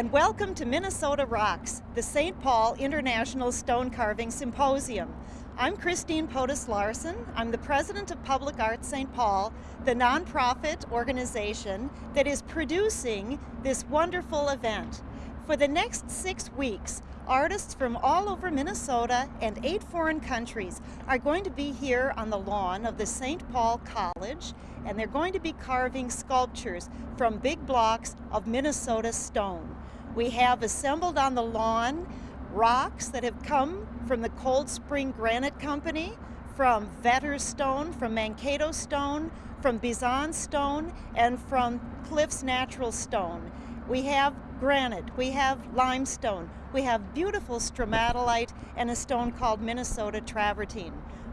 And welcome to Minnesota Rocks, the St. Paul International Stone Carving Symposium. I'm Christine Podas Larson. I'm the president of Public Art St. Paul, the nonprofit organization that is producing this wonderful event. For the next six weeks, artists from all over Minnesota and eight foreign countries are going to be here on the lawn of the St. Paul College and they're going to be carving sculptures from big blocks of Minnesota stone. We have assembled on the lawn rocks that have come from the Cold Spring Granite Company, from Vetter Stone, from Mankato Stone, from Biesanz Stone, and from Cliffs Natural Stone. We have granite, we have limestone, we have beautiful stromatolite and a stone called Minnesota travertine.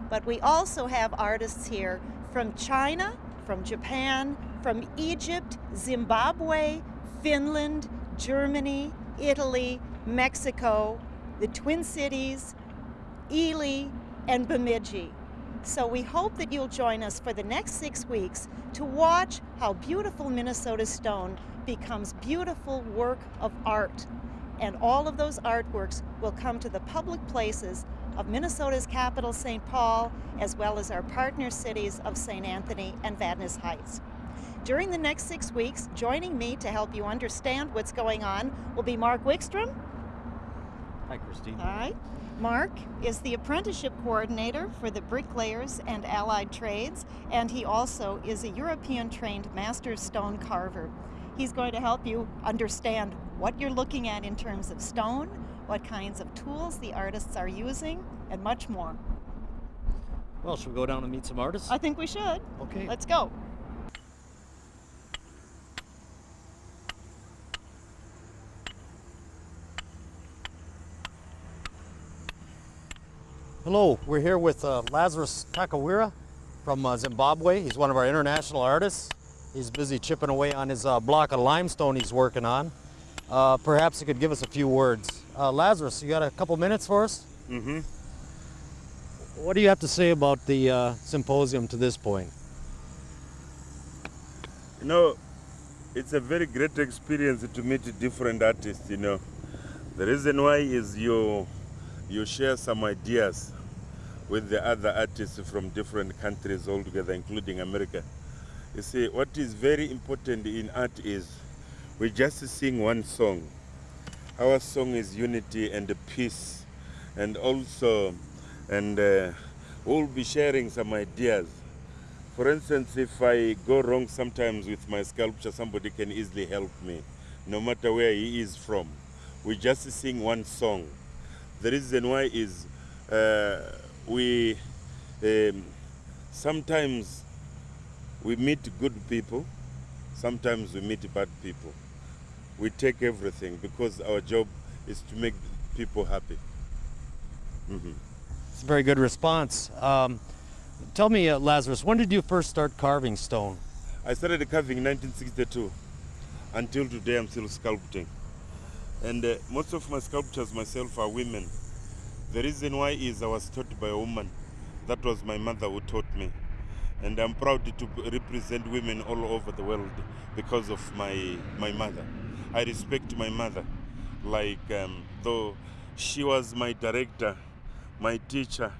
But we also have artists here from China, from Japan, from Egypt, Zimbabwe, Finland, Germany, Italy, Mexico, the Twin Cities, Ely, and Bemidji. So we hope that you'll join us for the next six weeks to watch how beautiful Minnesota stone becomes beautiful work of art. And all of those artworks will come to the public places of Minnesota's capital, St. Paul, as well as our partner cities of St. Anthony and Vadnais Heights. During the next six weeks, joining me to help you understand what's going on will be Mark Wickstrom. Hi, Christine. Hi. Mark is the apprenticeship coordinator for the bricklayers and allied trades, and he also is a European trained master stone carver. He's going to help you understand what you're looking at in terms of stone, what kinds of tools the artists are using, and much more. Well, should we go down and meet some artists? I think we should. Okay. Let's go. Hello, we're here with uh, Lazarus Takawira from uh, Zimbabwe. He's one of our international artists. He's busy chipping away on his uh, block of limestone he's working on. Uh, perhaps he could give us a few words. Uh, Lazarus, you got a couple minutes for us? Mm-hmm. What do you have to say about the uh, symposium to this point? You know, it's a very great experience to meet different artists, you know. The reason why is you, you share some ideas with the other artists from different countries altogether, including America. You see, what is very important in art is we just sing one song. Our song is unity and peace, and also, and uh, we'll be sharing some ideas. For instance, if I go wrong sometimes with my sculpture, somebody can easily help me, no matter where he is from. We just sing one song. The reason why is uh, we um, sometimes we meet good people, sometimes we meet bad people. We take everything because our job is to make people happy. Mm -hmm. It's a very good response. Um, tell me, uh, Lazarus, when did you first start carving stone? I started carving in 1962. Until today, I'm still sculpting. And uh, most of my sculptures myself are women. The reason why is I was taught by a woman. That was my mother who taught me. And I'm proud to represent women all over the world because of my, my mother. I respect my mother. Like, um, though she was my director, my teacher,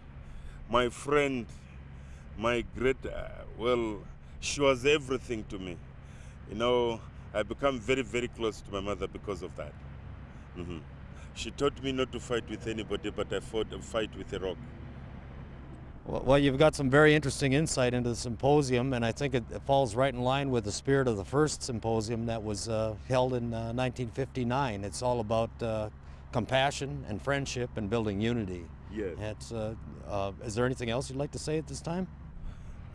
my friend, my great, uh, well, she was everything to me. You know, I become very, very close to my mother because of that. Mm -hmm. She taught me not to fight with anybody, but I fought a fight with a rock. Well, you've got some very interesting insight into the symposium, and I think it, falls right in line with the spirit of the first symposium that was uh, held in uh, 1959. It's all about uh, compassion and friendship and building unity. Yes. Uh, uh, is there anything else you'd like to say at this time?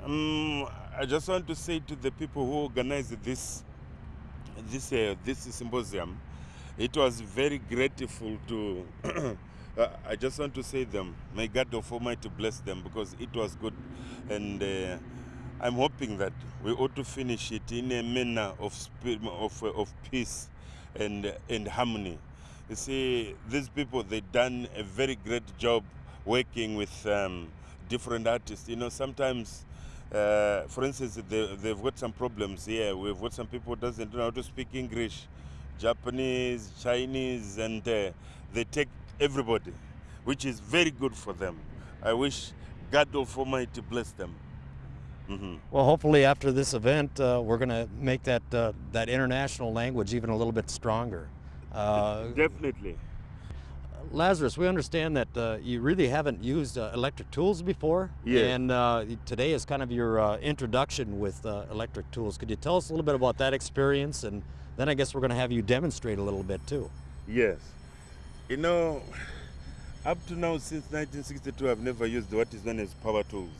Um, I just want to say to the people who organized this, this, uh, this symposium, it was very grateful to uh, I just want to say them may God of Almighty bless them because it was good. And uh, I'm hoping that we ought to finish it in a manner of of, of peace and and harmony. You see these people they done a very great job working with um, different artists. You know sometimes uh, for instance, they, they've got some problems here. We've got some people doesn't know how to speak English Japanese, Chinese, and uh, they take everybody, which is very good for them. I wish God Almighty bless them. Mhm. Well, hopefully after this event, uh, we're going to make that uh, that international language even a little bit stronger. Uh, Definitely. Lazarus, we understand that uh, you really haven't used uh, electric tools before, and uh, today is kind of your uh, introduction with uh, electric tools. Could you tell us a little bit about that experience, and then I guess we're going to have you demonstrate a little bit too. Yes. You know, up to now, since 1962, I've never used what is known as power tools.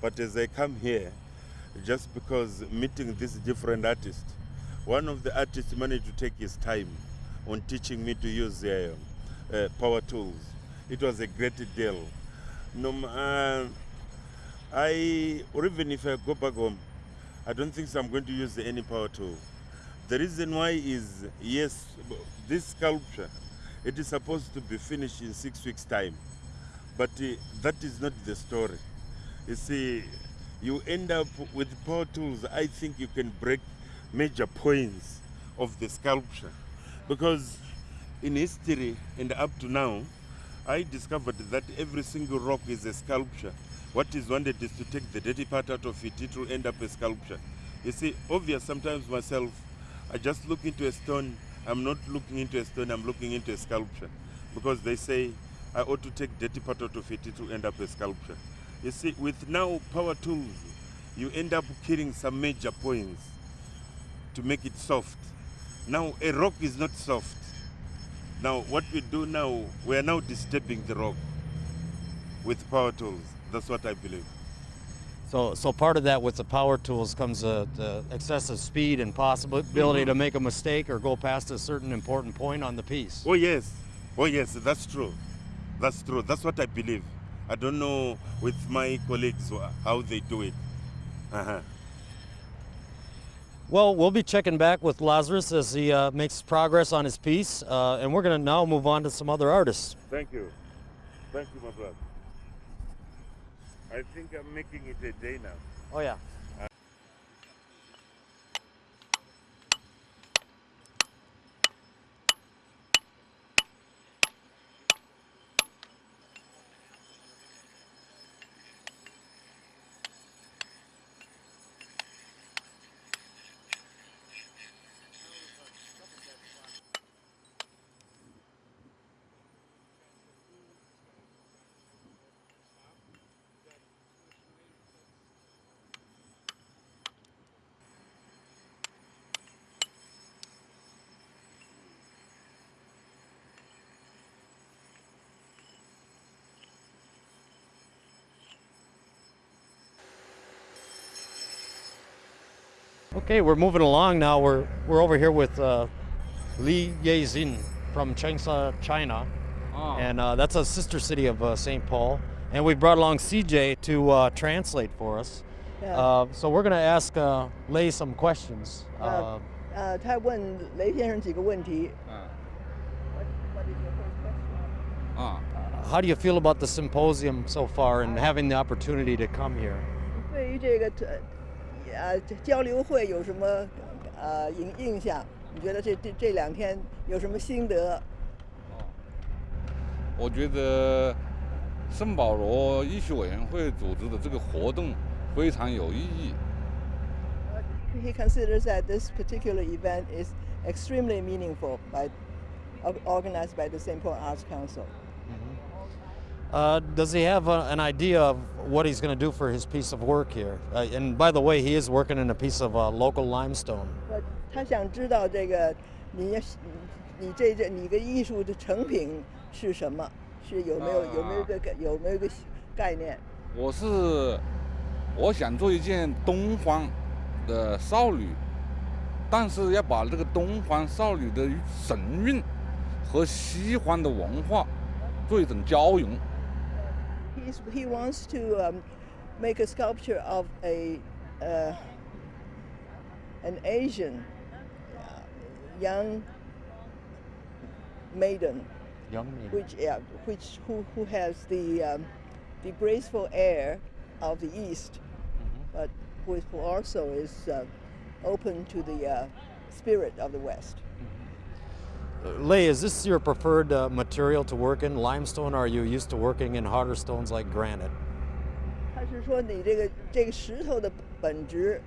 But as I come here, just because meeting these different artists, one of the artists managed to take his time on teaching me to use uh, uh, power tools. It was a great deal. No, uh, I, or even if I go back home, I don't think so I'm going to use any power tool. The reason why is yes, this sculpture, it is supposed to be finished in six weeks' time, but uh, that is not the story. You see, you end up with power tools. I think you can break major points of the sculpture, because in history and up to now, I discovered that every single rock is a sculpture. What is wanted is to take the dirty part out of it, it will end up a sculpture. You see, obvious sometimes myself, I just look into a stone, I'm not looking into a stone, I'm looking into a sculpture. Because they say I ought to take dirty part out of it, will end up a sculpture. You see, with now power tools, you end up killing some major points to make it soft. Now, a rock is not soft. Now, what we do now, we are now disturbing the rock with power tools. That's what I believe. So, so part of that with the power tools comes uh, the excessive speed and possibility to make a mistake or go past a certain important point on the piece. Oh, yes. Oh, yes, that's true. That's true. That's what I believe. I don't know with my colleagues how they do it. Uh-huh. Well, we'll be checking back with Lazarus as he uh, makes progress on his piece, uh, and we're going to now move on to some other artists. Thank you. Thank you, my brother. I think I'm making it a day now. Oh yeah. Okay, we're moving along now. We're we're over here with uh, Li Yezin from Changsha, China, Ah. and uh, that's a sister city of uh, St. Paul. And we brought along CJ to uh, translate for us. Yeah. Uh, so we're going to ask uh, Lei some questions. Uh, 呃呃，他问雷先生几个问题。啊 What, what is your first question? 啊， how do you feel about the symposium so far and having the opportunity to come here? 对于这个 呃呃交流会有什么呃印印象？你觉得这这这两天有什么心得？我觉得圣保罗医学委员会组织的这个活动非常有意义。He considers that this particular event is extremely meaningful by or- organized by the St. Paul Arts Council. Uh, does he have a, an idea of what he's going to do for his piece of work here? Uh, and by the way, he is working in a piece of uh, local limestone. 呃，他想知道这个你要你这这你个艺术的成品是什么？是有没有有没有一个概有没有一个概念？我是我想做一件东方的少女，但是要把这个东方少女的神韵和西方的文化做一种交融。 He's, he wants to um, make a sculpture of a uh, an Asian uh, young maiden, Young maiden. which yeah, which who, who has the um, the graceful air of the East, but who, is, who also is uh, open to the uh, spirit of the West. Lei, is this your preferred uh, material to work in, limestone, or are you used to working in harder stones like granite? 他是说你这个这个石头的本质，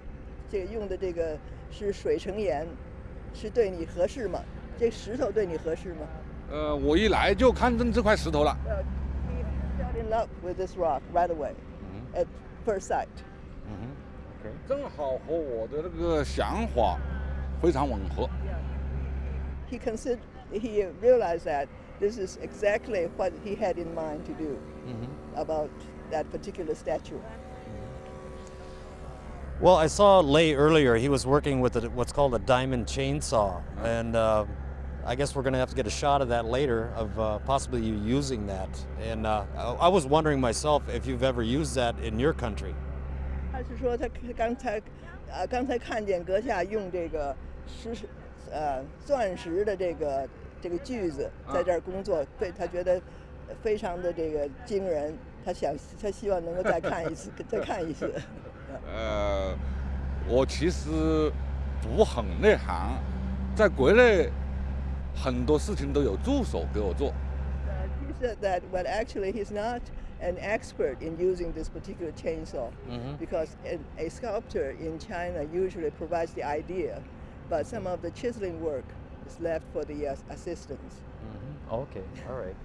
这个用的这个是水成岩，是对你合适吗？这石头对你合适吗？呃，我一来就看中这块石头了。 Uh, he fell in love with this rock right away, at first sight. Okay. 正好和我的那个想法非常吻合。 He considered, he realized that this is exactly what he had in mind to do about that particular statue. Well, I saw Lei earlier. He was working with a, what's called a diamond chainsaw, and uh, I guess we're going to have to get a shot of that later, of uh, possibly you using that. And uh, I I was wondering myself if you've ever used that in your country. 他是说他刚才，呃，刚才看见阁下用这个石， 呃，钻石的这个这个锯子在这儿工作，对他觉得非常的这个惊人。他想，他希望能够再看一次，再看一次。呃，我其实不很内行，在国内很多事情都有助手给我做。Uh, he said that, well, actually, he's not an expert in using this particular chainsaw because a sculptor in China usually provides the idea, but some of the chiseling work is left for the uh, assistants. Okay, all right.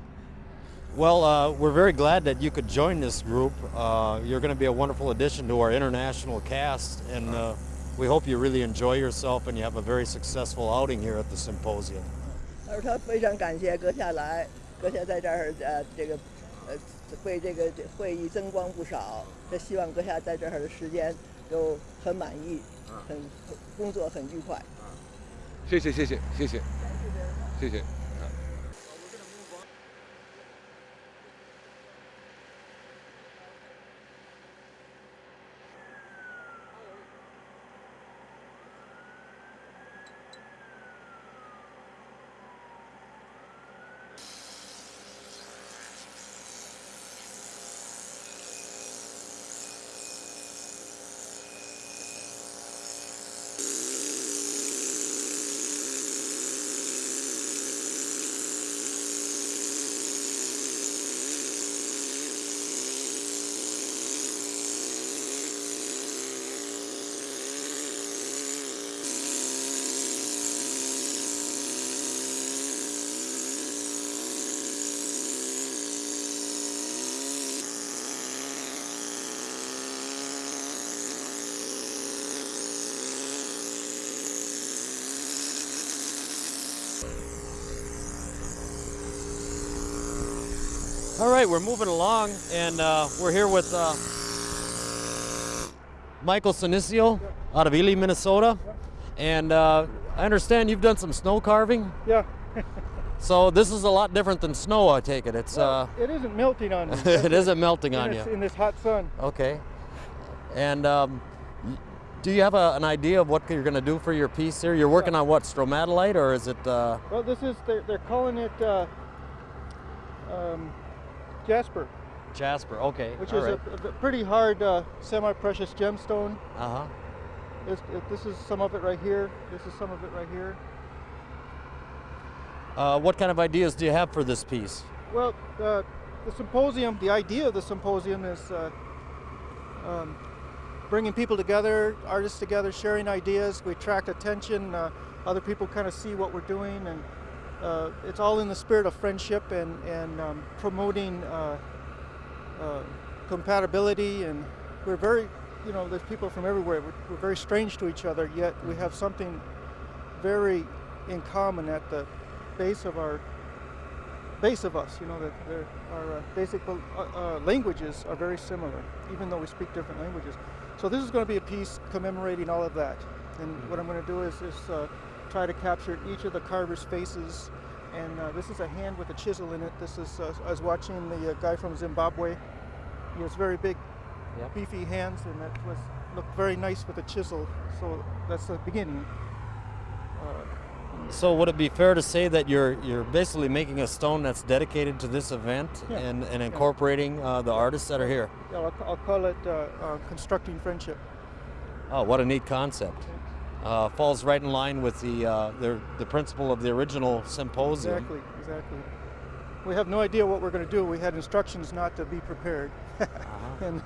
Well, uh, we're very glad that you could join this group. Uh, you're going to be a wonderful addition to our international cast, and uh, we hope you really enjoy yourself and you have a very successful outing here at the symposium. 而他非常感谢阁下来，阁下在这儿呃这个呃为这个会议增光不少。他希望阁下在这儿的时间都很满意，很工作很愉快。 谢谢谢谢谢谢谢谢。All right, we're moving along, and uh, we're here with uh, Michael Sinicio out of Ely, Minnesota. And uh, I understand you've done some snow carving. Yeah, So this is a lot different than snow, I take it. It's uh, it isn't melting on you. it isn't melting on this, you. in this hot sun. Okay. And um, do you have a, an idea of what you're going to do for your piece here? You're working on what, stromatolite, or is it? Uh, Well, this is they're, they're calling it uh, um, jasper, Jasper. Okay. which all is right. a, a pretty hard uh, semi-precious gemstone. Uh huh. This, this is some of it right here. This is some of it right here. Uh, what kind of ideas do you have for this piece? Well, uh, the symposium, the idea of the symposium is uh, um, bringing people together, artists together, sharing ideas. We attract attention. Uh, other people kind of see what we're doing, and uh, it's all in the spirit of friendship and and um, promoting uh, uh, compatibility. And we're very, you know, there's people from everywhere. We're, we're very strange to each other, yet we have something very in common at the base of our base of us. You know that our uh, basic uh, uh, languages are very similar, even though we speak different languages. So this is going to be a piece commemorating all of that. And what I'm going to do is, is try to capture each of the carver's faces. And uh, this is a hand with a chisel in it. This is uh, I was watching the uh, guy from Zimbabwe. He has very big, Yep. beefy hands, and that was looked very nice with a chisel. So that's the beginning. Uh, So would it be fair to say that you're you're basically making a stone that's dedicated to this event Yeah. and, and incorporating uh, the artists that are here? yeah, I'll, I'll call it uh, uh, constructing friendship. Oh, what a neat concept. Uh, falls right in line with the, uh, the the principle of the original symposium. Exactly, exactly. We have no idea what we're going to do. We had instructions not to be prepared, Uh-huh. and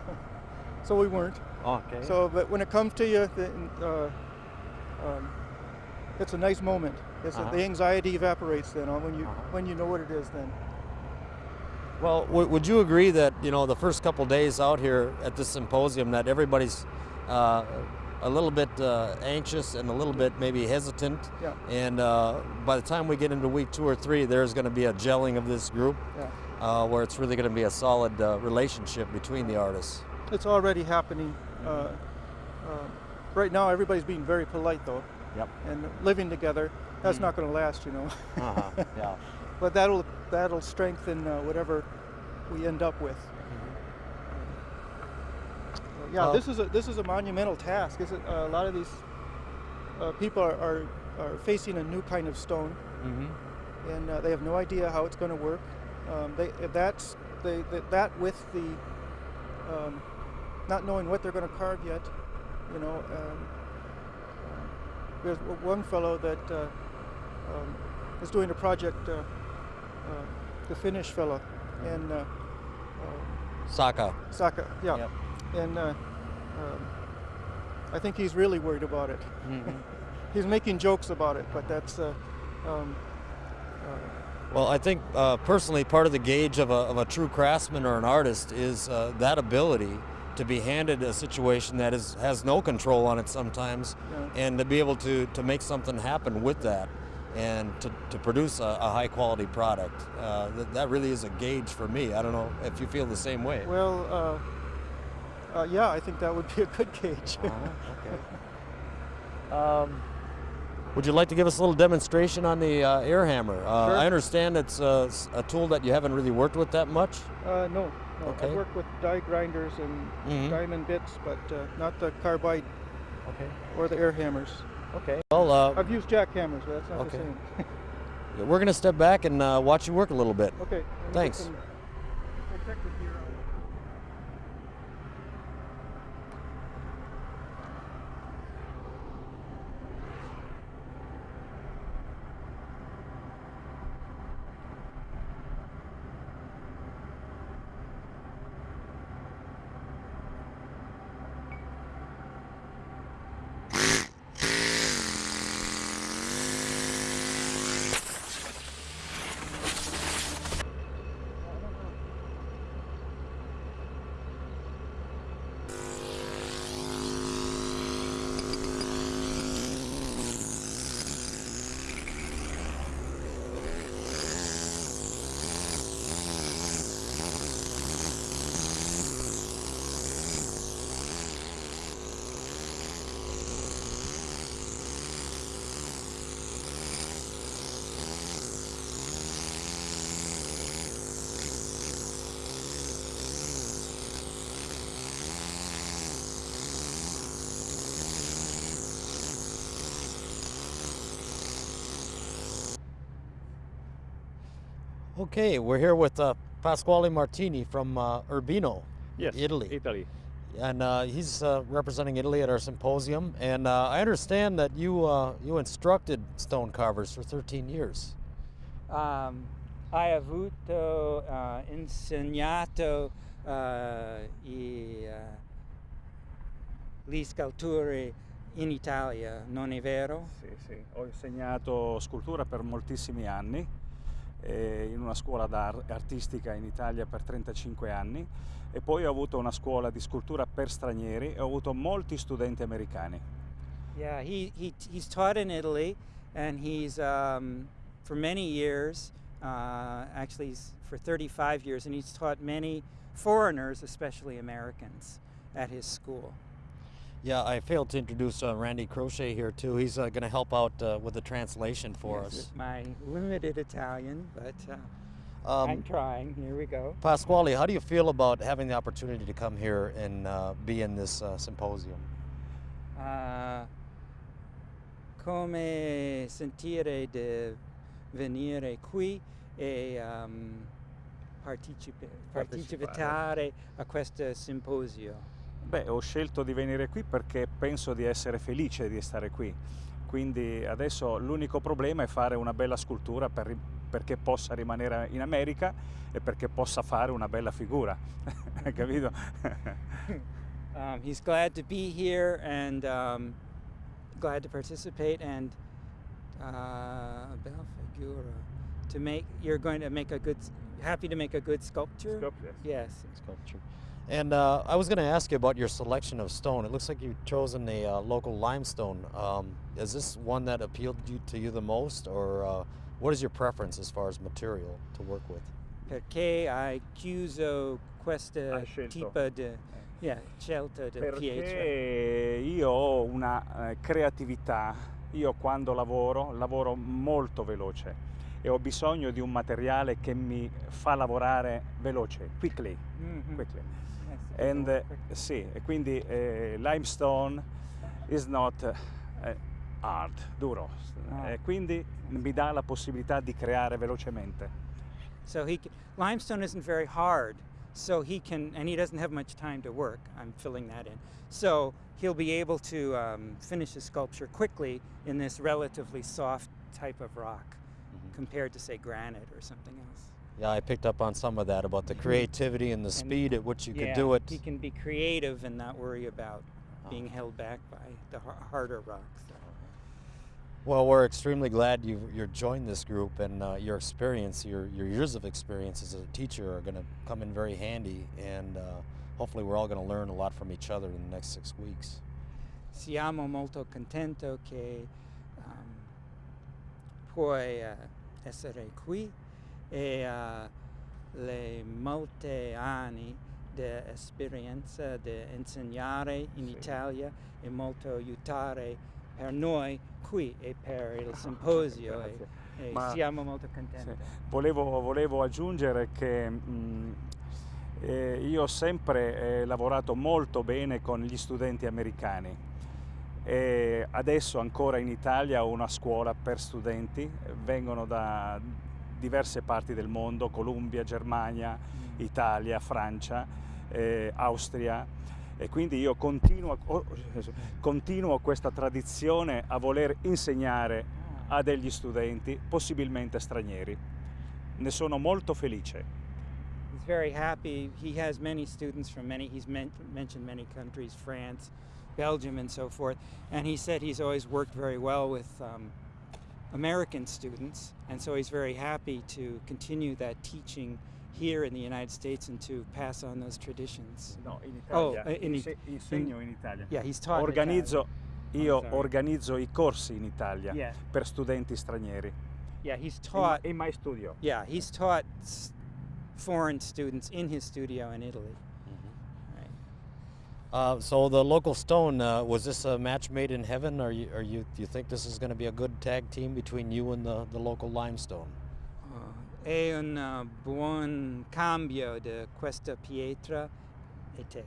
so we weren't. Okay. So, but when it comes to you, the, uh, um, it's a nice moment. It's Uh-huh. the anxiety evaporates then uh, when you Uh-huh. when you know what it is. Then Well, w- would you agree that you know the first couple days out here at this symposium that everybody's uh, a little bit uh, anxious and a little bit maybe hesitant, Yeah. and uh, by the time we get into week two or three, there's going to be a gelling of this group, yeah, uh, where it's really going to be a solid uh, relationship between the artists. it's already happening. Uh, uh, right now, everybody's being very polite though, Yep. and living together. That's Mm. not going to last, you know. Uh-huh. yeah. but that'll that'll strengthen uh, whatever we end up with. Yeah, Uh, this is a this is a monumental task. Is it, uh, a lot of these uh, people are, are are facing a new kind of stone, Mm-hmm. and uh, they have no idea how it's going to work. Um, they that's they, that that with the um, not knowing what they're going to carve yet, you know. Um, there's one fellow that uh, um, is doing a project, uh, uh, the Finnish fellow, and uh, uh, Saka. Saka, yeah, Yep. And uh, um, I think he's really worried about it. Mm-hmm. He's making jokes about it, but that's. Uh, um, uh, Well, I think uh, personally, part of the gauge of a, of a true craftsman or an artist is uh, that ability to be handed a situation that is has no control on it sometimes, Yeah. and to be able to to make something happen with that, and to, to produce a, a high quality product. Uh, that, that really is a gauge for me. I don't know if you feel the same way. well, uh, uh, yeah, I think that would be a good gauge. okay. Um, would you like to give us a little demonstration on the uh, air hammer? Uh, Sure. I understand it's uh, a tool that you haven't really worked with that much. Uh, no, no. Okay. I work with die grinders and Mhm. diamond bits, but uh, not the carbide Okay. or the air hammers. Okay. Well, uh, I've used jackhammers, but that's not Okay. the same. we're going to step back and uh, watch you work a little bit. okay. Thanks. Okay, we're here with uh, Pasquale Martini from uh, Urbino, Yes, Italy. Italy. and uh, he's uh, representing Italy at our symposium. And uh, I understand that you uh, you instructed stone carvers for 13 years. Um, hai avuto uh, insegnato uh, i, uh, gli scultori in Italia, non è vero? Sì, sì. Ho insegnato scultura per moltissimi anni in una scuola artistica in Italia per 35 anni e poi ho avuto una scuola di scultura per stranieri e ho avuto molti studenti americani. Yeah, he, he, he's taught in Italy and he's, um, for many years, uh, actually for 35 years, and he's taught many foreigners, especially Americans, at his school. Yeah, I failed to introduce uh, Randy Crochet here too. He's uh, going to help out uh, with the translation for Yes, us. with My limited Italian, but uh, Um, I'm trying. Here we go. Pasquale, how do you feel about having the opportunity to come here and uh, be in this uh, symposium? Uh, come sentire di venire qui e um, partecipe- Partecipare. partecipare a questo simposio. Beh, ho scelto di venire qui perché penso di essere felice di stare qui. Quindi adesso l'unico problema è fare una bella scultura per perché possa rimanere in America e perché possa fare una bella figura. Hai capito? Um, he's glad to be here and um, glad to participate and uh, bella figura. To make, you're going to make a good, happy to make a good sculpture. Yes. Sculpture. And uh, I was going to ask you about your selection of stone. It looks like you've chosen a uh, local limestone. Um, is this one that appealed you, to you the most, or uh, what is your preference as far as material to work with? Perché hai chiuso questa tipo di yeah, scelta di pietra? Io ho una eh, creatività, io quando lavoro lavoro molto veloce e ho bisogno di un materiale che mi fa lavorare veloce, quickly, Mhm. quickly. And, eh, quick. sì, e quindi eh, limestone is not eh, hard, duro, Ah. e quindi mi dà la possibilità di creare velocemente. So he limestone isn't very hard, so he can, and he doesn't have much time to work. I'm filling that in. So he'll be able to um, finish his sculpture quickly in this relatively soft type of rock, compared to say granite or something else. Yeah, I picked up on some of that about the creativity and the speed at which you yeah, could do it. He can be creative and not worry about being Ah. held back by the harder rocks. Well, we're extremely glad you you joined this group, and uh, your experience, your your years of experience as a teacher, are going to come in very handy, and uh, hopefully, we're all going to learn a lot from each other in the next six weeks. Siamo molto contento che um, puoi eh, essere qui e uh, le molte anni di esperienza di insegnare in Sì. Italia e molto aiutare per noi qui e per il simposio e, e siamo molto Sì. contenti. Volevo, volevo aggiungere che mh, eh, io ho sempre eh, lavorato molto bene con gli studenti americani e adesso ancora in Italia ho una scuola per studenti, eh, vengono da diverse parti del mondo, Columbia, Germania, Mm. Italia, Francia, eh, Austria e quindi io continuo, oh, continuo questa tradizione a voler insegnare a degli studenti, possibilmente stranieri. Ne sono molto felice. He's very happy. He has many students from many, he's men- mentioned many countries, France, Belgium, and so forth. And he said he's always worked very well with um, American students. And so he's very happy to continue that teaching here in the United States and to pass on those traditions. No, in Oh, eh, in insegno in Italia. Yeah, he's taught in Organizzo, io sorry. organizzo i corsi in Italia Yeah. per studenti stranieri. Yeah, he's In, taught. in my studio. Yeah, he's taught foreign students in his studio in Italy. Right. Uh, so the local stone uh, was this a match made in heaven, or you, or you do you think this is going to be a good tag team between you and the, the local limestone? Uh, è un uh, buon cambio di questa pietra e te.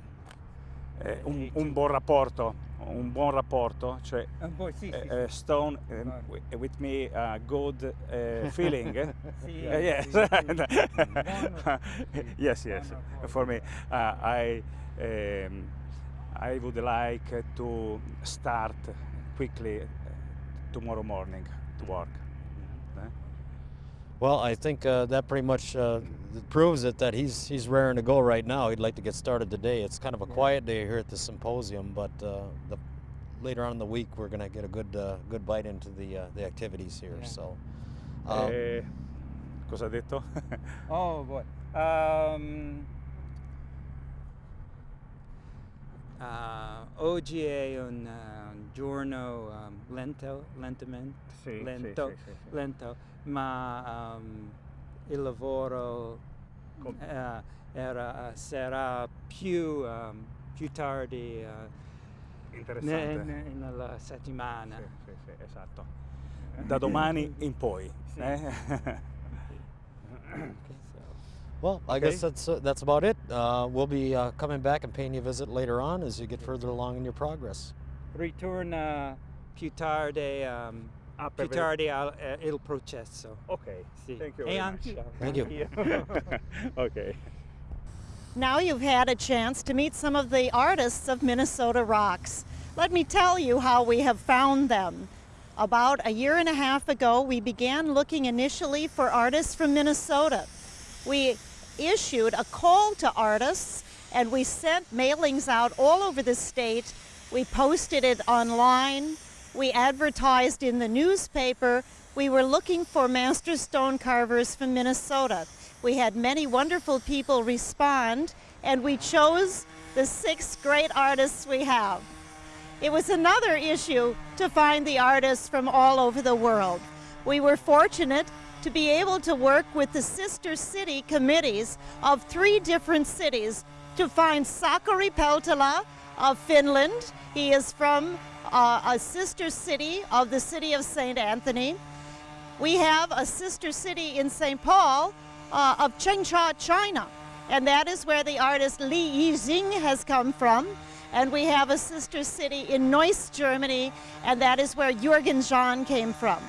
Eh, un, un buon rapporto, un buon rapporto, cioè Un po' sì, eh, sì, eh, sì. Stone eh, Vai. with me uh, good feeling. Sì, Uh, yes. sì, sì. Yes, yes. For me, uh, I um, I would like to start quickly uh, tomorrow morning to work. Eh? Well, I think uh, that pretty much uh, proves it that he's he's raring to go right now. He'd like to get started today. It's kind of a quiet day here at the symposium, but uh, the, later on in the week we're going to get a good uh, good bite into the uh, the activities here. Yeah. So, um, Eh, cosa ha detto? Oh boy. Um, uh, oggi è un uh, giorno um, lento, lentamente, Sì, lento, sì, sì, lento, ma um, il lavoro Com- eh, era, sarà più, um, più tardi uh, ne- ne- nella settimana. Esatto. Da domani in poi. Eh? Okay, so. well, I guess that's uh, that's about it. Uh, we'll be uh, coming back and paying you a visit later on as you get further along in your progress. Ritorna più tardi, um, più tardi al, eh, il processo. Ok, Sì. thank you very anch'io. much. Thank you. anch'io. ok. Now you've had a chance to meet some of the artists of Minnesota Rocks. Let me tell you how we have found them. About a year and a half ago, we began looking initially for artists from Minnesota. We issued a call to artists and we sent mailings out all over the state. We posted it online. We advertised in the newspaper. We were looking for master stone carvers from Minnesota. We had many wonderful people respond, and we chose the six great artists we have. It was another issue to find the artists from all over the world. We were fortunate to be able to work with the sister city committees of three different cities to find Sakari Peltola of Finland. He is from uh, a sister city of the city of St. Anthony. We have a sister city in St. Paul uh, of Changsha, China, and that is where the artist Li Yixing has come from. And we have a sister city in Neuss, Germany, and that is where Jürgen John came from.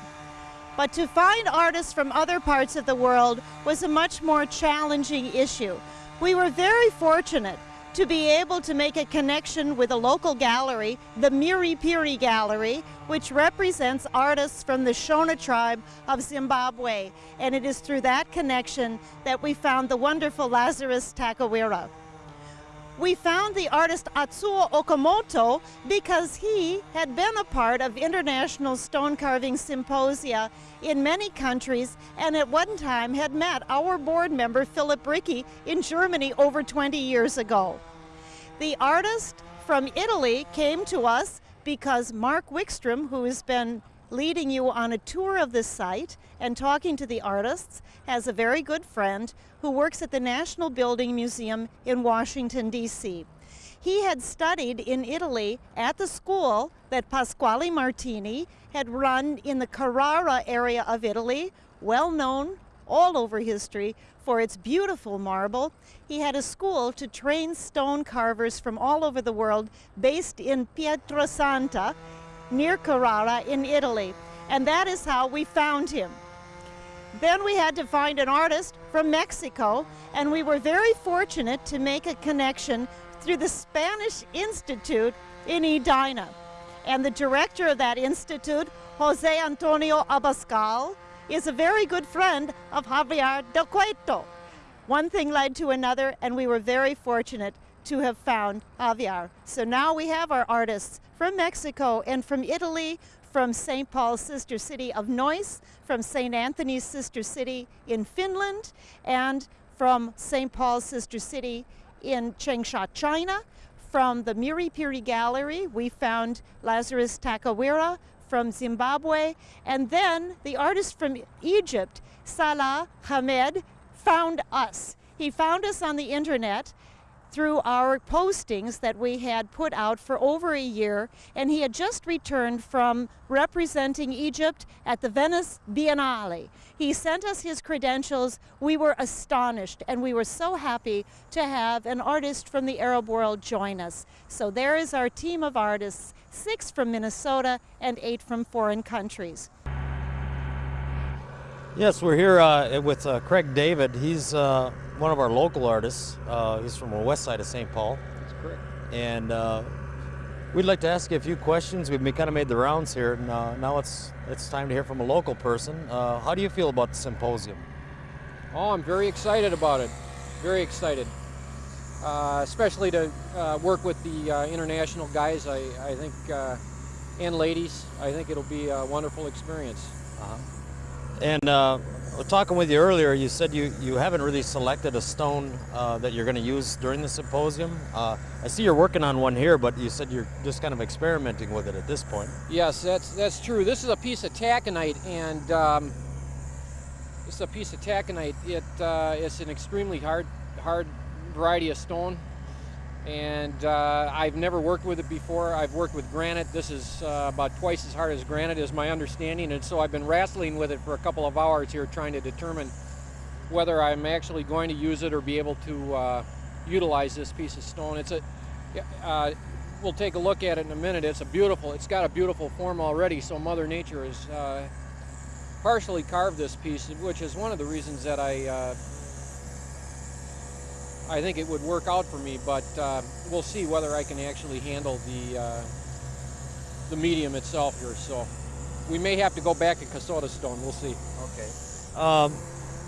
But to find artists from other parts of the world was a much more challenging issue. We were very fortunate to be able to make a connection with a local gallery, the Miri Piri Gallery, which represents artists from the Shona tribe of Zimbabwe. And it is through that connection that we found the wonderful Lazarus Takawira. We found the artist Atsuo Okamoto because he had been a part of international stone carving symposia in many countries and at one time had met our board member Philip Rickey in Germany over 20 years ago. The artist from Italy came to us because Mark Wickstrom, who has been leading you on a tour of the site and talking to the artists, has a very good friend who works at the National Building Museum in Washington, D.C. He had studied in Italy at the school that Pasquale Martini had run in the Carrara area of Italy, well known all over history for its beautiful marble. He had a school to train stone carvers from all over the world based in Pietrasanta near Carrara in Italy. And that is how we found him. Then we had to find an artist from Mexico, and we were very fortunate to make a connection through the Spanish Institute in Edina. And the director of that institute, Jose Antonio Abascal, is a very good friend of Javier Del Cueto. One thing led to another, and we were very fortunate to have found Javier. So now we have our artists from Mexico and from Italy, from St. Paul's sister city of Neuss, from St. Anthony's sister city in Finland, and from St. Paul's sister city in Changsha, China. From the Miri Piri Gallery, we found Lazarus Takawira from Zimbabwe, and then the artist from Egypt, Salah Hamed, found us. He found us on the internet through our postings that we had put out for over a year, and he had just returned from representing Egypt at the Venice Biennale. He sent us his credentials. We were astonished, and we were so happy to have an artist from the Arab world join us. So there is our team of artists, six from Minnesota and eight from foreign countries. Yes, we're here uh, with uh, Craig David. He's uh, one of our local artists. Uh, he's from the west side of St. Paul. That's correct. And uh, we'd like to ask you a few questions. We've kind of made the rounds here, and uh, now it's it's time to hear from a local person. how do you feel about the symposium? Oh, I'm very excited about it. Very excited. especially to work with the international guys, I, I think, and ladies. I think it'll be a wonderful experience. -huh. And uh, talking with you earlier, you said you, you haven't really selected a stone uh, that you're going to use during the symposium. Uh, I see you're working on one here, but you said you're just kind of experimenting with it at this point. Yes, that's that's true. This is a piece of taconite, and um, this is a piece of taconite. It uh, it's an extremely hard hard variety of stone and uh, I've never worked with it before. I've worked with granite. This is uh, about twice as hard as granite is my understanding, and so I've been wrestling with it for a couple of hours here trying to determine whether I'm actually going to use it or be able to uh, utilize this piece of stone. It's a, uh, we'll take a look at it in a minute. It's a beautiful, it's got a beautiful form already, so Mother Nature has uh, partially carved this piece, which is one of the reasons that I uh, I think it would work out for me, but uh, we'll see whether I can actually handle the uh, the medium itself here. So we may have to go back to Kasota stone. We'll see. Okay. Um,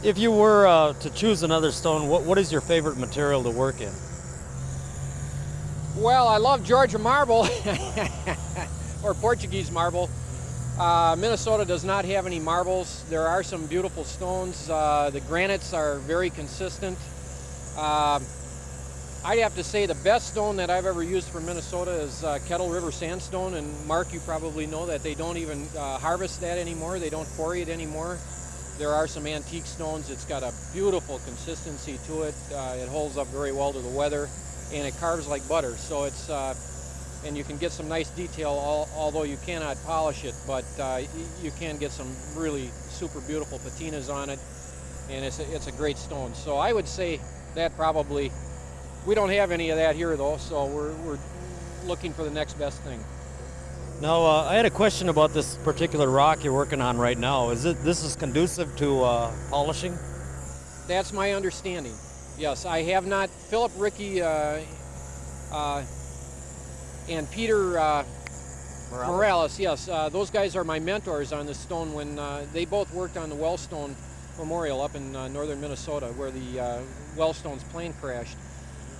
if you were uh, to choose another stone, what, what is your favorite material to work in? Well, I love Georgia marble or Portuguese marble. Uh, Minnesota does not have any marbles. There are some beautiful stones. Uh, the granites are very consistent. Uh, I'd have to say the best stone that I've ever used for Minnesota is uh, Kettle River sandstone. And Mark, you probably know that they don't even uh, harvest that anymore. They don't quarry it anymore. There are some antique stones. It's got a beautiful consistency to it. Uh, it holds up very well to the weather, and it carves like butter. So it's and you can get some nice detail, al although you cannot polish it, but uh, you can get some really super beautiful patinas on it, and it's a, it's a great stone. So I would say that probably, we don't have any of that here though, so we're, we're looking for the next best thing. Now, uh, I had a question about this particular rock you're working on right now. Is it this is conducive to uh, polishing? That's my understanding. Yes, I have not. Philip Rickey uh, uh and Peter uh, Morales. Morales. yes, uh, those guys are my mentors on the stone when uh, they both worked on the Wellstone Memorial up in uh, northern Minnesota where the uh, Wellstone's plane crashed.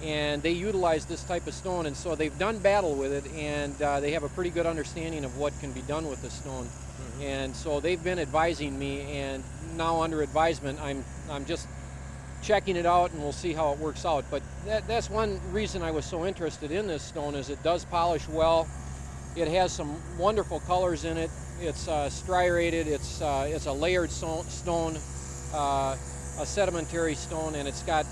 And they utilized this type of stone, and so they've done battle with it, and uh, they have a pretty good understanding of what can be done with the stone. Mm -hmm. And so they've been advising me, and now under advisement, I'm I'm just checking it out and we'll see how it works out. But that, that's one reason I was so interested in this stone is it does polish well. It has some wonderful colors in it. It's uh, striated, it's, uh, it's a layered stone, uh, a sedimentary stone, and it's got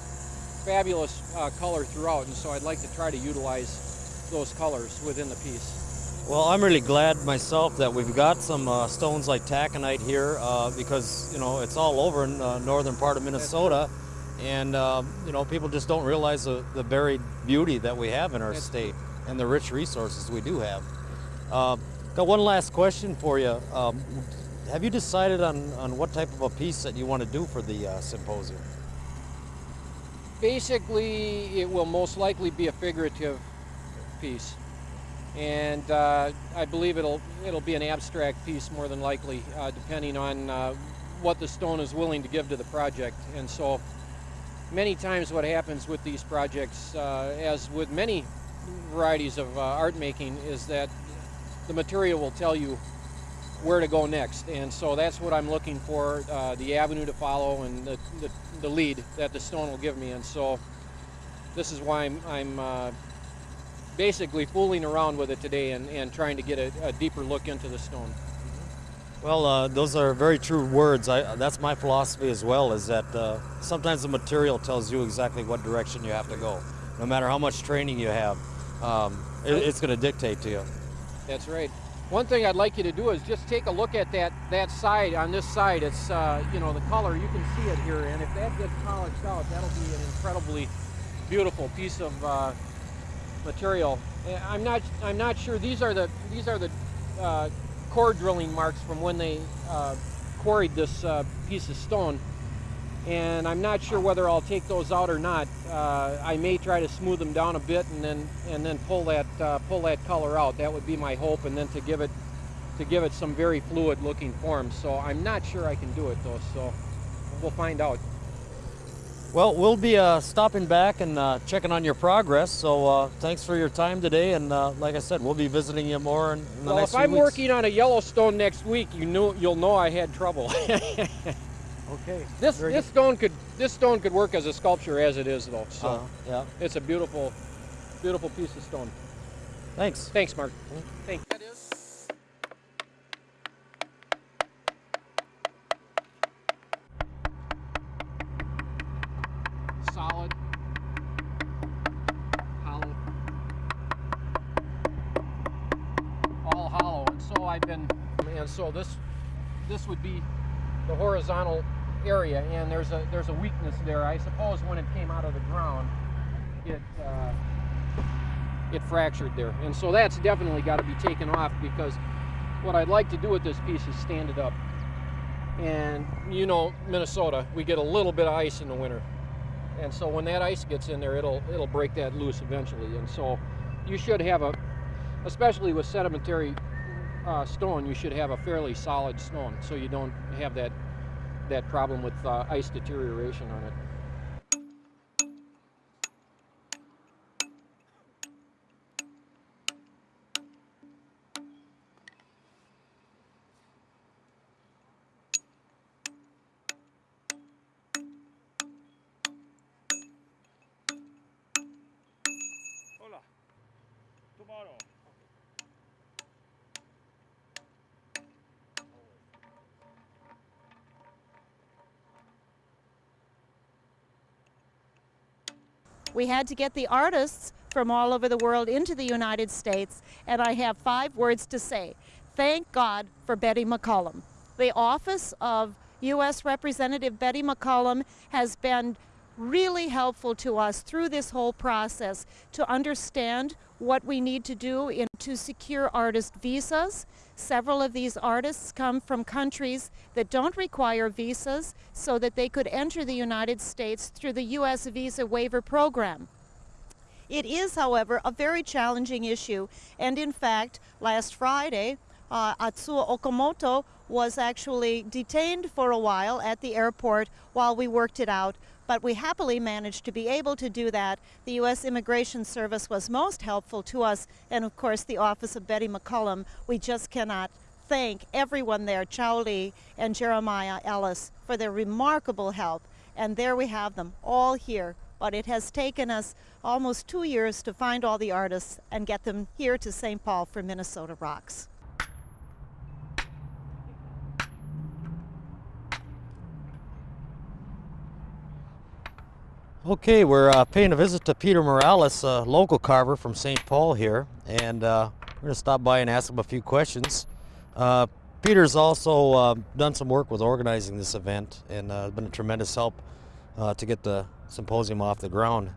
fabulous uh, color throughout. And so I'd like to try to utilize those colors within the piece. Well, I'm really glad myself that we've got some uh, stones like taconite here uh, because, you know, it's all over in the northern part of Minnesota and uh, you know people just don't realize the, the buried beauty that we have in our state and the rich resources we do have. Uh, got one last question for you. Um, have you decided on, on what type of a piece that you want to do for the uh, symposium? Basically, it will most likely be a figurative piece. And uh, I believe it'll, it'll be an abstract piece more than likely, uh, depending on uh, what the stone is willing to give to the project. And so many times what happens with these projects, uh, as with many varieties of uh, art making, is that the material will tell you where to go next. And so that's what I'm looking for, uh, the avenue to follow and the, the, the, lead that the stone will give me. And so this is why I'm, I'm uh, basically fooling around with it today and, and trying to get a, a deeper look into the stone. Well, uh, those are very true words. I, that's my philosophy as well, is that uh, sometimes the material tells you exactly what direction you have to go. No matter how much training you have, um, it, it's going to dictate to you. That's right. One thing I'd like you to do is just take a look at that, that side, on this side, it's, uh, you know, the color, you can see it here, and if that gets polished out, that'll be an incredibly beautiful piece of uh, material. Eh, I'm not, I'm not sure, these are the, these are the uh, core drilling marks from when they uh, quarried this uh, piece of stone. And I'm not sure whether I'll take those out or not. Uh, I may try to smooth them down a bit and then and then pull that uh, pull that color out. That would be my hope, and then to give it to give it some very fluid looking form. So I'm not sure I can do it though. So we'll find out. Well, we'll be uh, stopping back and uh, checking on your progress. So uh, thanks for your time today. And uh, like I said, we'll be visiting you more in, the well, next. Well, if I'm working on a Yellowstone next week, you know you'll know I had trouble. okay. This Very this good. stone could this stone could work as a sculpture as it is though. So -huh. yeah, it's a beautiful, beautiful piece of stone. Thanks. Thanks, Mark. Mm -hmm. Thank you. I've been, and so this this would be the horizontal area, and there's a there's a weakness there. I suppose when it came out of the ground, it uh, it fractured there, and so that's definitely got to be taken off because what I'd like to do with this piece is stand it up. And you know, Minnesota, we get a little bit of ice in the winter, and so when that ice gets in there, it'll it'll break that loose eventually. And so you should have a, especially with sedimentary uh, stone, you should have a fairly solid stone, so you don't have that that problem with uh, ice deterioration on it. We had to get the artists from all over the world into the United States, and I have five words to say. Thank God for Betty McCollum. The office of U.S. Representative Betty McCollum has been really helpful to us through this whole process to understand what we need to do in, to secure artist visas. Several of these artists come from countries that don't require visas so that they could enter the United States through the U.S. Visa Waiver Program. It is, however, a very challenging issue, and in fact, last Friday, uh, Atsuo Okamoto was actually detained for a while at the airport while we worked it out, but we happily managed to be able to do that. The U.S. Immigration Service was most helpful to us, and of course, the Office of Betty McCollum. We just cannot thank everyone there, Chowley and Jeremiah Ellis, for their remarkable help. And there we have them, all here. But it has taken us almost two years to find all the artists and get them here to St. Paul for Minnesota Rocks. Okay, we're uh, paying a visit to Peter Morales, a local carver from St. Paul here, and uh, we're going to stop by and ask him a few questions. Uh, Peter's also uh, done some work with organizing this event and uh, been a tremendous help uh, to get the symposium off the ground.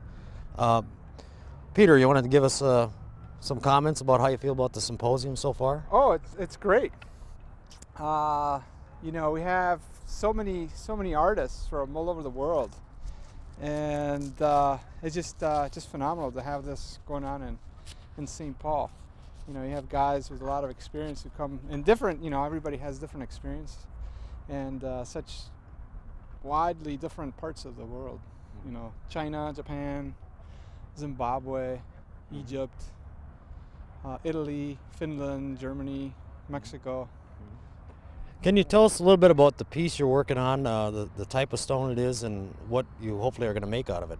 Uh, Peter, you wanted to give us some comments about how you feel about the symposium so far? Oh, it's it's great. You know, we have so many so many artists from all over the world, and uh, it's just uh, just phenomenal to have this going on in in St. Paul. You know, you have guys with a lot of experience who come in different. You know, everybody has different experience, and uh, such widely different parts of the world. You know, China, Japan, Zimbabwe, Egypt, uh, Italy, Finland, Germany, Mexico. Can you tell us a little bit about the piece you're working on, uh, the, the type of stone it is, and what you hopefully are going to make out of it?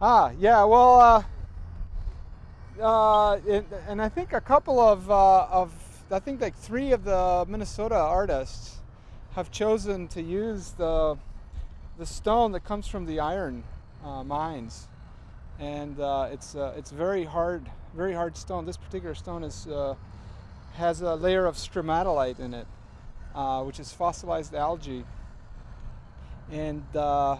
Ah, yeah. Well, uh, uh, it, and I think a couple of uh, of I think like three of the Minnesota artists have chosen to use the the stone that comes from the iron uh, mines, and uh, it's it's very hard, very hard stone. This particular stone is has a layer of stromatolite in it, uh, which is fossilized algae, and uh,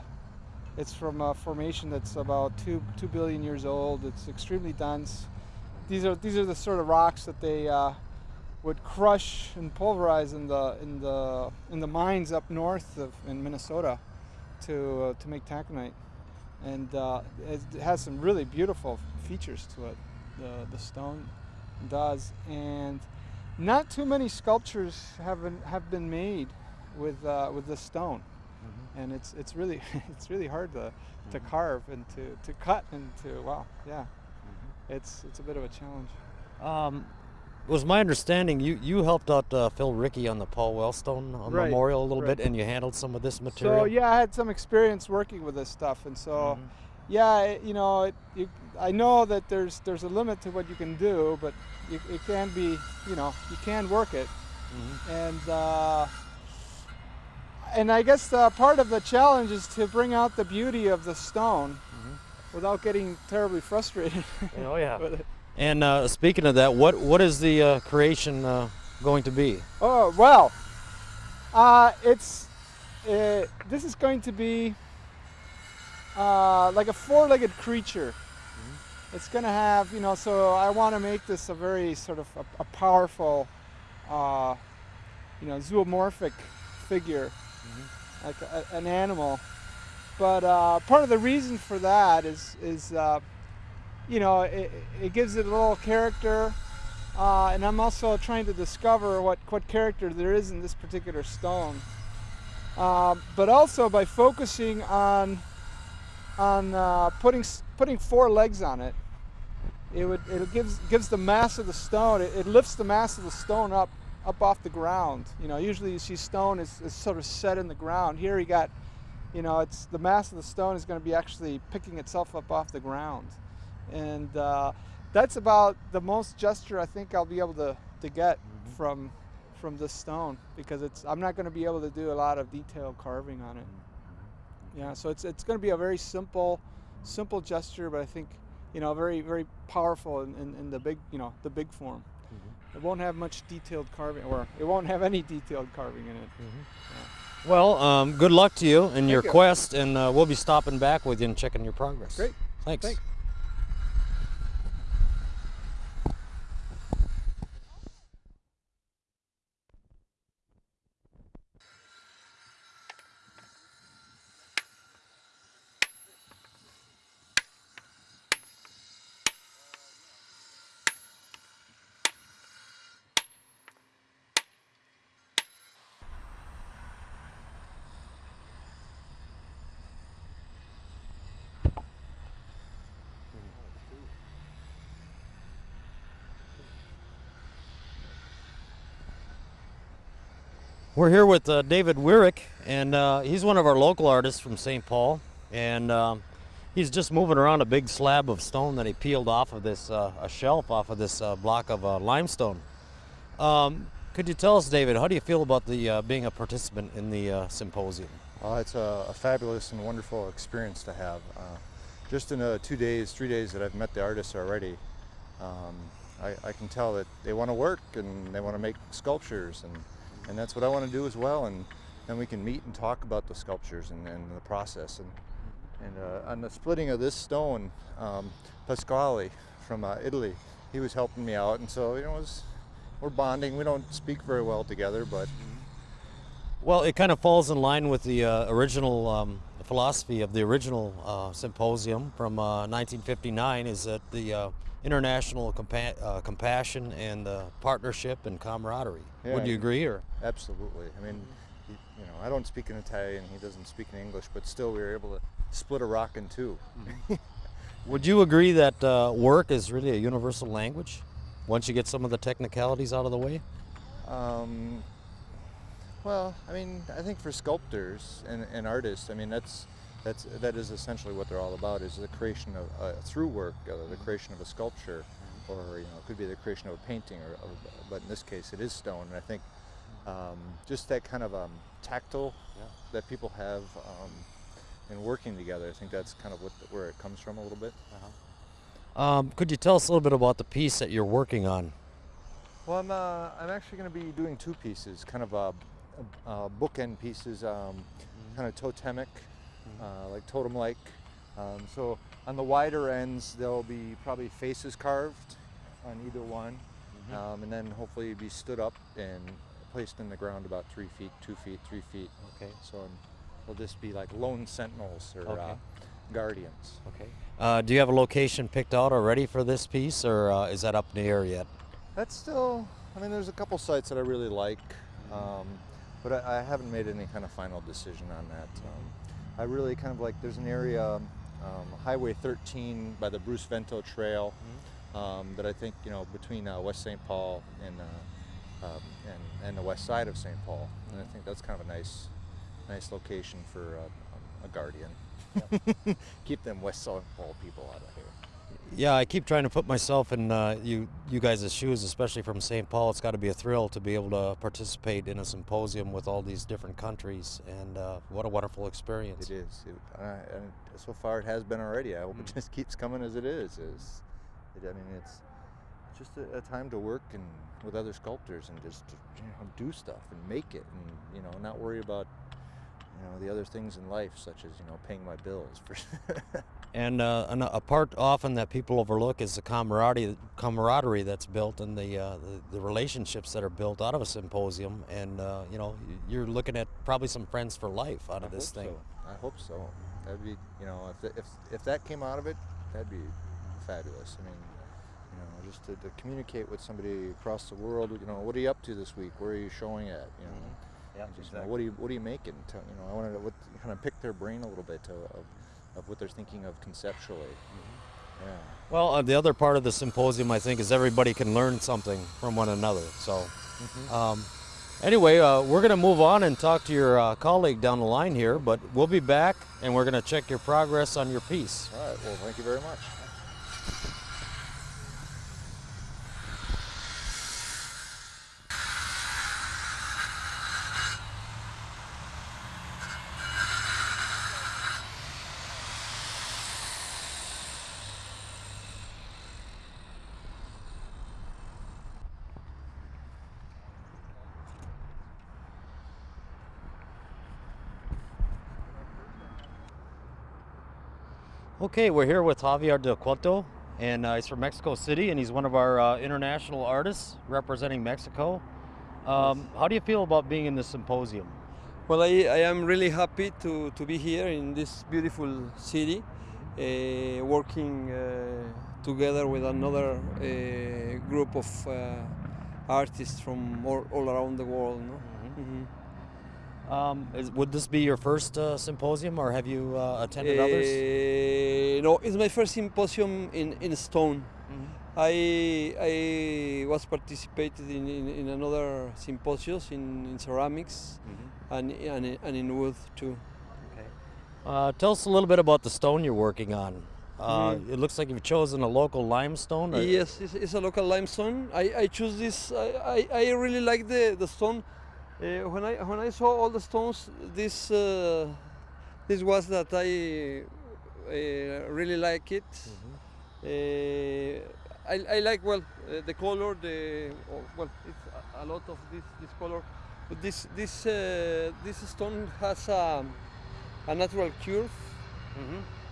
it's from a formation that's about two two billion years old. It's extremely dense. These are these are the sort of rocks that they uh, would crush and pulverize in the in the in the mines up north of in Minnesota to uh, to make taconite, and uh, it has some really beautiful features to it. The the stone does, and not too many sculptures have been have been made with uh, with this stone and it's it's really it's really hard to to carve and to to cut and to wow yeah it's it's a bit of a challenge Um, it was my understanding you, you helped out uh, Phil Rickey on the Paul Wellstone uh, Right, Memorial a little right. bit, and you handled some of this material. so yeah i had some experience working with this stuff and so Mhm. yeah it, you know it, you, i know that there's there's a limit to what you can do but you, it can be you know you can work it Mhm. and uh, and I guess uh, part of the challenge is to bring out the beauty of the stone without getting terribly frustrated. Oh yeah. with it. And uh, speaking of that, what what is the uh, creation uh, going to be? Oh well, uh, it's this is going to be uh, like a four-legged creature. It's going to have you know. So I want to make this a very sort of a, a powerful, uh, you know, zoomorphic figure, like a, an animal. but uh, part of the reason for that is is uh, you know it, it gives it a little character, uh, and I'm also trying to discover what what character there is in this particular stone. Um, but also by focusing on on uh, putting putting four legs on it, it would it gives gives the mass of the stone. It, it lifts the mass of the stone up up off the ground. You know, usually you see stone is, is sort of set in the ground. Here you got, you know, it's the mass of the stone is going to be actually picking itself up off the ground, and uh, that's about the most gesture I think I'll be able to to get from from this stone because it's I'm not going to be able to do a lot of detailed carving on it. Yeah, so it's it's going to be a very simple, simple gesture, but I think, you know, very very powerful in, in, in the big you know the big form. It won't have much detailed carving, or it won't have any detailed carving in it. Well, um, good luck to you in your you. quest, and uh, we'll be stopping back with you and checking your progress. Great. Thanks. Thanks. We're here with uh, David Wyrick, and uh, he's one of our local artists from St. Paul, and um, he's just moving around a big slab of stone that he peeled off of this uh, a shelf off of this uh, block of uh, limestone. Um, could you tell us, David, how do you feel about the uh, being a participant in the symposium? It's a, a fabulous and wonderful experience to have. Just in the two days, three days that I've met the artists already, um, I, I can tell that they want to work and they want to make sculptures, and, and that's what I want to do as well. And then we can meet and talk about the sculptures and, and the process. And, and uh, on the splitting of this stone, um, Pasquale from uh, Italy, he was helping me out, and so you know, was, we're bonding. We don't speak very well together, but Well, it kind of falls in line with the uh, original um, philosophy of the original uh, symposium from uh, 1959 is that the uh, international compa- uh, compassion and uh, partnership and camaraderie. Would you agree? Or Absolutely. I mean, he, you know, I don't speak in Italian. He doesn't speak in English, but still, we were able to split a rock in 2 would you agree that uh, work is really a universal language? Once you get some of the technicalities out of the way. Um, well, I mean, I think for sculptors and, and artists, I mean, that's that's that is essentially what they're all about: is the creation of uh, through work, uh, the creation of a sculpture, or you know, it could be the creation of a painting, or, or but in this case, it is stone. And I think um, just that kind of um, tactile that people have um, in working together. I think that's kind of what where it comes from a little bit. Um, could you tell us a little bit about the piece that you're working on? Well, I'm, uh, I'm actually going to be doing two pieces, kind of uh, uh, bookend pieces, um, kind of totemic, uh, like totem-like. Um, so on the wider ends, there'll be probably faces carved on either one, um, and then hopefully be stood up and placed in the ground about three feet, two feet, three feet. Okay. So um, they'll just be like lone sentinels or Okay. uh, guardians. Okay. Uh, do you have a location picked out already for this piece, or uh, is that up in the air yet? That's still, I mean, there's a couple sites that I really like, um, but I, I haven't made any kind of final decision on that. Um, I really kind of like, there's an area, um, Highway 13 by the Bruce Vento Trail, um, that I think, you know, between uh, West St. Paul and, uh, um, and, and the west side of St. Paul. And I think that's kind of a nice, nice location for uh, a guardian. Keep them West St. Paul people out of here. Yeah, I keep trying to put myself in uh, you you guys' shoes, especially from St. Paul. It's got to be a thrill to be able to participate in a symposium with all these different countries, and uh, what a wonderful experience. It is. It, and so far, it has been already. I hope it just keeps coming as it is. Is it, I mean, it's just a, a time to work and with other sculptors and just you know, do stuff and make it, and you know, not worry about you know the other things in life, such as you know paying my bills. For And, uh, and a part often that people overlook is the camaraderie, camaraderie that's built and the, uh, the, the relationships that are built out of a symposium. And uh, you know, you're looking at probably some friends for life out of I this thing. So. I hope so. That'd be, you know, if, if if that came out of it, that'd be fabulous. I mean, you know, just to, to communicate with somebody across the world. You know, what are you up to this week? Where are you showing at? You know, Yeah, and just, you know, what are you what are you making? Tell, you know, I wanted to what, kind of pick their brain a little bit to, of of what they're thinking of conceptually. Yeah. Well, uh, the other part of the symposium, I think, is everybody can learn something from one another. So, um, anyway, uh, we're going to move on and talk to your uh, colleague down the line here, but we'll be back and we're going to check your progress on your piece. All right. Well, thank you very much. Okay, we're here with Javier Del Cueto, and uh, he's from Mexico City, and he's one of our uh, international artists representing Mexico. Um, how do you feel about being in this symposium? Well, I, I am really happy to, to be here in this beautiful city, uh, working uh, together with another uh, group of uh, artists from all, all around the world. No? Mhm. Um, is, would this be your first uh, symposium, or have you uh, attended others? Uh, no, it's my first symposium in, in stone. I, I was participated in, in, in another symposiums in, in ceramics and, and, in- and in wood too. Uh, tell us a little bit about the stone you're working on. Uh, Mhm. It looks like you've chosen a local limestone. Yes, it's, it's a local limestone. I, I choose this. I, I, I really like the, the stone. Uh, when I when I saw all the stones, this uh, this was that I uh, really like it. Uh, I, I like well uh, the color. The oh, well, it's a, a lot of this this color, but this this uh, this stone has a, a natural curve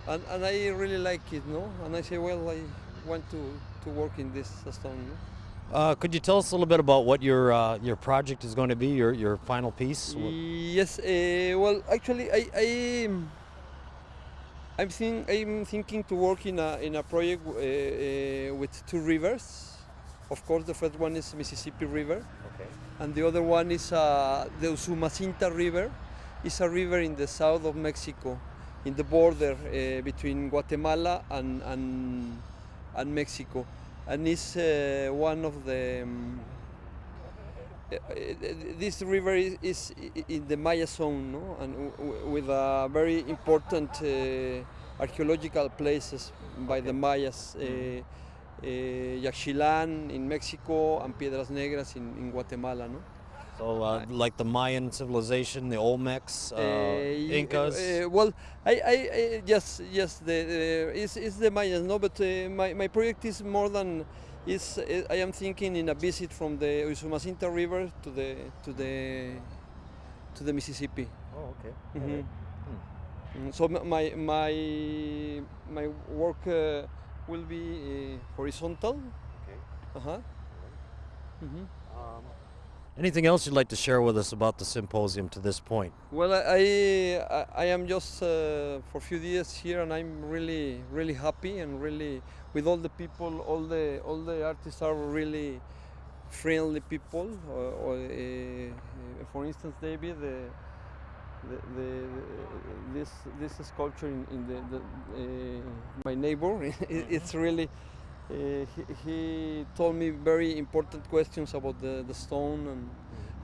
and, and I really like it, no? And I say, well, I want to, to work in this stone. No? Uh, could you tell us a little bit about what your uh, your project is going to be, your your final piece? Yes, uh, well, actually, I, I I'm think I'm thinking to work in a in a project uh, uh, with two rivers. Of course, the first one is Mississippi River, Okay. and the other one is uh, the Usumacinta River. It's a river in the south of Mexico, in the border uh, between Guatemala and, and and Mexico, and it's uh, one of the. um, uh, uh, this river is, is in the Maya zone, no? and with a very important uh, archaeological places by the Mayas. Uh, uh, Yaxchilán in Mexico and Piedras Negras in, in Guatemala, no? So, uh, like the Mayan civilization, the Olmecs, uh, y- Incas. uh, well, I, I, I yes, yes, the, the it's, it's the Mayans, no, but uh, my, my project is more than is. uh, I am thinking in a visit from the Usumacinta River to the to the to the Mississippi. oh, okay. Mhm. Mm, So my my my work uh, will be uh, horizontal. Okay. Uh huh. hmm Anything else you'd like to share with us about the symposium to this point? Well, I, I, I am just uh, for a few days here, and I'm really, really happy, and really with all the people, all the all the artists are really friendly people. Or, or uh, for instance, David, the, the, the, this this sculpture in, in the, the uh, my neighbor, it, it's really. Uh, he, he told me very important questions about the, the stone and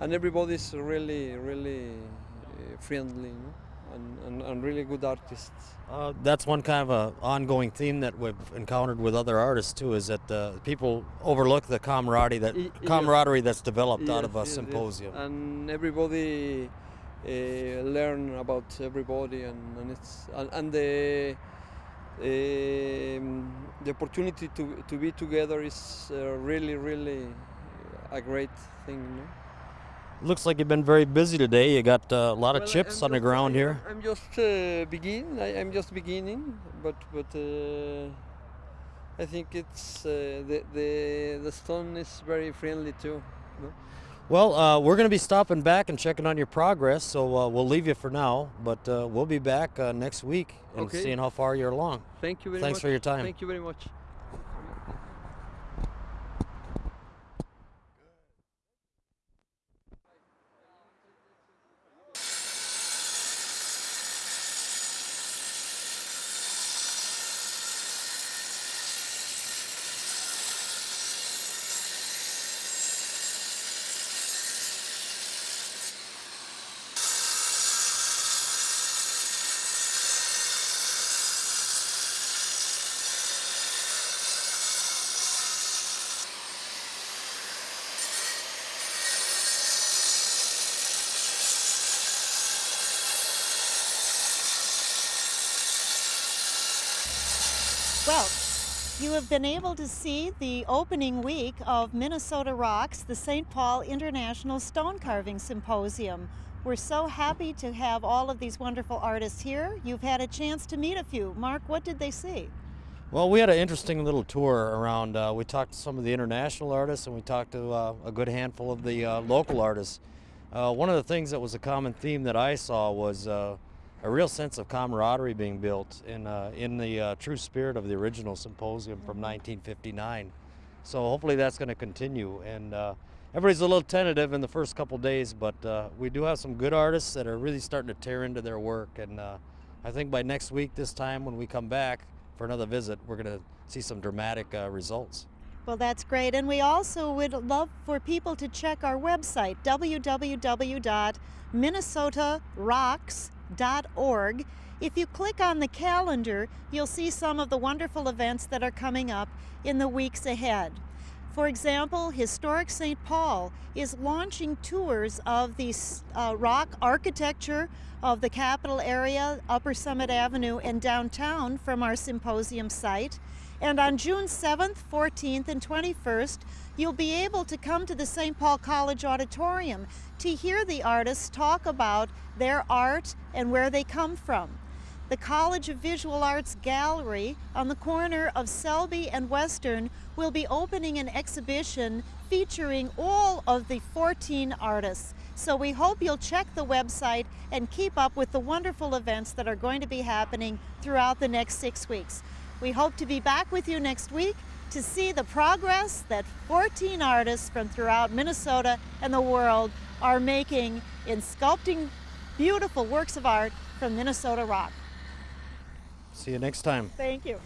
and everybody's really really uh, friendly you know? and, and, and really good artists Uh, that's one kind of a ongoing theme that we've encountered with other artists too. Is that uh, people overlook the camaraderie that yes. camaraderie that's developed out of a Yes, yes, yes. symposium. and everybody uh, learn about everybody and, and it's and, and the um, the opportunity to, to be together is uh, really really a great thing know? Looks like you've been very busy today. You got uh, a lot of chips I'm on the ground I- here. I'm just uh, begin. I, I'm just beginning, but but uh, I think it's uh, the the the stone is very friendly too. no? Well, uh, we're going to be stopping back and checking on your progress, so uh, we'll leave you for now, but uh, we'll be back uh, next week and Okay. seeing how far you're along. Thank you very Thanks much. Thanks for your time. Thank you very much. Well, you have been able to see the opening week of Minnesota Rocks, the St. Paul International Stone Carving Symposium. We're so happy to have all of these wonderful artists here. You've had a chance to meet a few. Mark, what did they see? Well, we had an interesting little tour around. Uh, we talked to some of the international artists and we talked to uh, a good handful of the uh, local artists. Uh, one of the things that was a common theme that I saw was uh, a real sense of camaraderie being built in, uh, in the uh, true spirit of the original symposium from 1959. So hopefully that's going to continue. And uh, everybody's a little tentative in the first couple days, but uh, we do have some good artists that are really starting to tear into their work. And uh, I think by next week, this time when we come back for another visit, we're going to see some dramatic uh, results. Well, that's great. And we also would love for people to check our website, If you click on the calendar, you'll see some of the wonderful events that are coming up in the weeks ahead. For example, Historic St. Paul is launching tours of the uh, rock architecture of the capital area, Upper Summit Avenue, and downtown from our symposium site. And on June 7th, 14th, and 21st, you'll be able to come to the St. Paul College Auditorium to hear the artists talk about their art and where they come from. The College of Visual Arts Gallery on the corner of Selby and Western will be opening an exhibition featuring all of the 14 artists. So we hope you'll check the website and keep up with the wonderful events that are going to be happening throughout the next six weeks. We hope to be back with you next week to see the progress that 14 artists from throughout Minnesota and the world are making in sculpting beautiful works of art from Minnesota rock. See you next time. Thank you.